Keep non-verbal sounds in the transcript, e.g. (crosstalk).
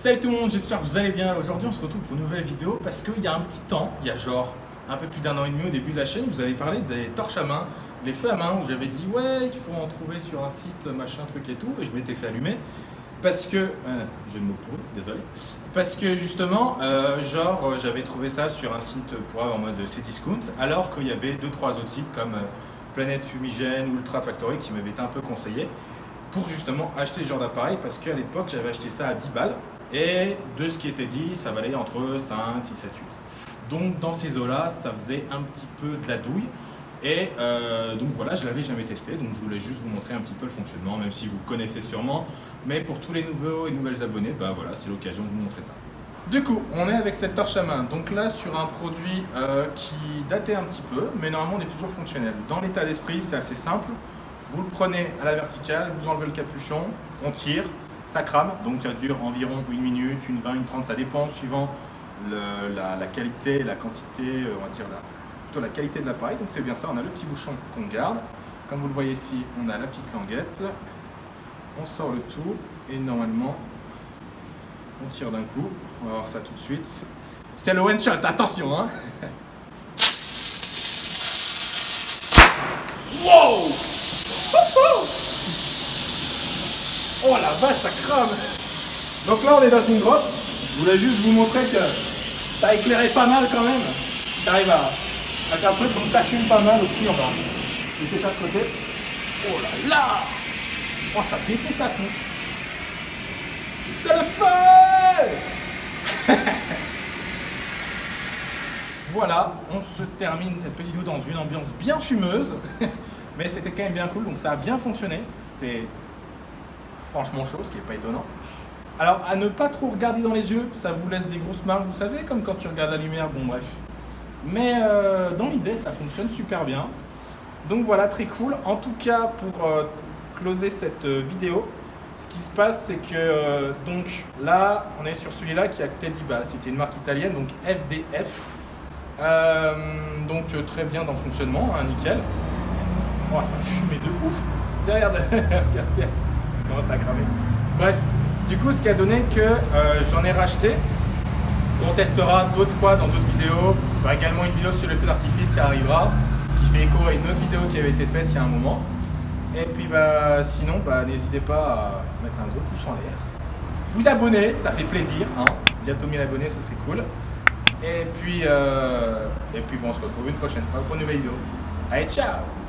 Salut tout le monde, j'espère que vous allez bien. Aujourd'hui, on se retrouve pour une nouvelle vidéo parce qu'il y a un petit temps, il y a genre un peu plus d'un an et demi au début de la chaîne, vous avez parlé des torches à main, les feux à main, où j'avais dit ouais, il faut en trouver sur un site, machin, truc et tout, et je m'étais fait allumer parce que, euh, je ne me pourri, désolé, parce que justement, euh, genre, j'avais trouvé ça sur un site pour en mode Cdiscount, alors qu'il y avait deux trois autres sites comme euh, Planète Fumigène Ultra Factory qui m'avaient été un peu conseillés pour justement acheter ce genre d'appareil parce qu'à l'époque j'avais acheté ça à 10 balles et de ce qui était dit ça valait entre 5, 6, 7, 8. Donc dans ces eaux-là ça faisait un petit peu de la douille et euh, donc voilà je l'avais jamais testé donc je voulais juste vous montrer un petit peu le fonctionnement même si vous connaissez sûrement mais pour tous les nouveaux et nouvelles abonnés bah voilà c'est l'occasion de vous montrer ça. Du coup, on est avec cette torche à main, donc là sur un produit euh, qui datait un petit peu, mais normalement on est toujours fonctionnel. Dans l'état d'esprit, c'est assez simple. Vous le prenez à la verticale, vous enlevez le capuchon, on tire, ça crame, donc ça dure environ une minute, une 20, une 30, ça dépend suivant la, qualité, la quantité, euh, on va dire la, plutôt la qualité de l'appareil. Donc c'est bien ça, on a le petit bouchon qu'on garde. Comme vous le voyez ici, on a la petite languette. On sort le tout et normalement, on tire d'un coup. On va voir ça tout de suite. C'est le one shot, attention hein (laughs) Wow Oh la vache, ça crame Donc là, on est dans une grotte. Je voulais juste vous montrer que ça éclairait pas mal quand même. Si t'arrives à, un truc comme ça pas mal aussi, on va laisser ça de côté. Oh là là Oh, ça défait sa couche. C'est le feu (laughs) Voilà, on se termine cette petite vidéo dans une ambiance bien fumeuse. (laughs) Mais c'était quand même bien cool, donc ça a bien fonctionné. C'est franchement chaud, ce qui n'est pas étonnant. Alors, à ne pas trop regarder dans les yeux, ça vous laisse des grosses marques, vous savez, comme quand tu regardes la lumière, bon bref. Mais euh, dans l'idée, ça fonctionne super bien. Donc voilà, très cool. En tout cas, pour euh, closer cette euh, vidéo, ce qui se passe, c'est que donc là, on est sur celui-là qui a coûté 10 balles. C'était une marque italienne, donc FDF. donc très bien dans le fonctionnement, hein, nickel. Oh, ça fumait de ouf. (laughs) ça a cramé. Bref, du coup, ce qui a donné que euh, j'en ai racheté, qu'on testera d'autres fois dans d'autres vidéos. Également une vidéo sur le feu d'artifice qui arrivera, qui fait écho à une autre vidéo qui avait été faite il y a un moment. Et puis bah, sinon, bah, n'hésitez pas à mettre un gros pouce en l'air. Vous abonner, ça fait plaisir. Hein. Bientôt 1000 abonnés, ce serait cool. Et puis, euh, et puis bon, on se retrouve une prochaine fois pour une nouvelle vidéo. Allez, ciao